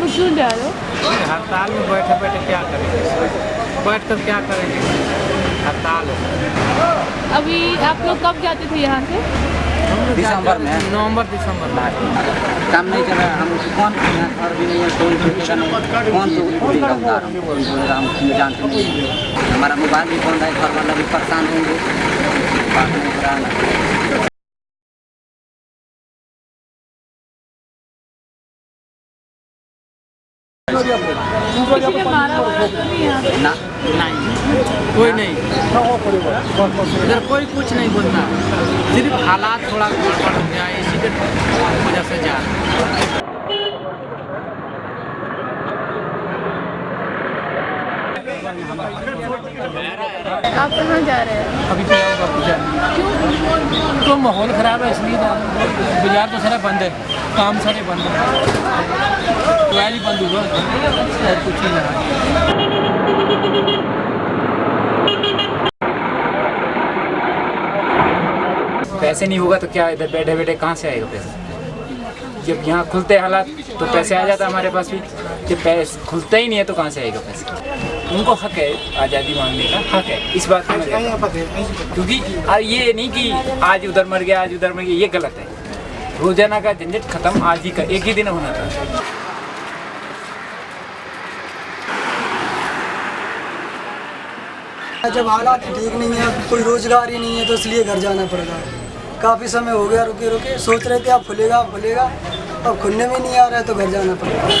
مشہور ڈالو ہڑتال میں بیٹھے بیٹھے کیا کریں گے؟ بیٹھ کر کیا کریں گے؟ ہڑتال ابھی آپ لوگ کب جاتے تھے یہاں سے؟ دسمبر میں۔ نومبر دسمبر۔ میں نہیں چل رہا ہم کون کون جانتے۔ ہمارا موبائل بھی فون ہے پریشان ہوں گے۔ کوئی نہیں۔ ادھر کوئی کچھ نہیں بولتا۔ صرف حالات تھوڑا گڑبڑ ہو گیا اسی کے وجہ سے جا آپ کہاں جا رہے ہیں؟ ابھی تو ماحول خراب ہے اس لیے بازار تو سارا بند ہے کام سارے بند ہیں۔ ٹوائل بند ہوگا کچھ پیسے نہیں ہوگا تو کیا ادھر بیٹھے بیٹھے کہاں سے آئے گا پیسے؟ جب یہاں کھلتے حالات تو پیسے آ جاتا ہمارے پاس بھی۔ کہ پیسے کھلتا ہی نہیں ہے تو کہاں سے آئے گا پیسے؟ ان کو حق ہے آزادی مانگنے کا حق ہے۔ اس بات کا کیونکہ یہ نہیں کہ آج ادھر مر گیا آج ادھر مر گیا یہ غلط ہے۔ روزانہ کا جھنجٹ ختم آج ہی کا ایک ہی دن ہونا تھا۔ جب حالات ٹھیک نہیں ہیں، کوئی روزگار ہی نہیں ہے، تو اس لیے گھر جانا پڑ رہا ہے۔ کافی سمے ہو گیا، رکے رکے۔ سوچ رہے تھے، اب کھلے گا کھلے گا۔ اب کھلنے میں نہیں آ رہا ہے، تو گھر جانا پڑ رہا ہے۔